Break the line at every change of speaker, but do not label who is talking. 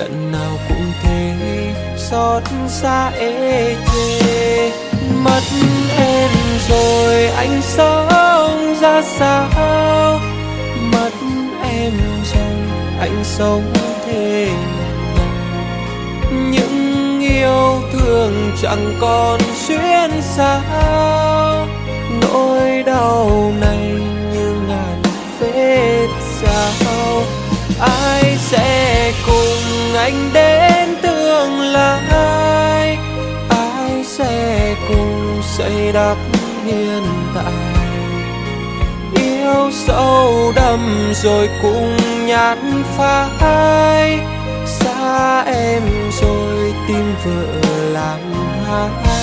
lần nào cũng thế, xót xa ê chê mất em rồi anh sống ra sao? Mất em rồi anh sống thế những yêu thương chẳng còn xuyên sao nỗi đau này như ngàn vết sao? ai sẽ anh đến tương lai, ai sẽ cùng xây đắp hiện tại? Yêu sâu đậm rồi cùng nhạt phai, xa em rồi tim vỡ làm hai.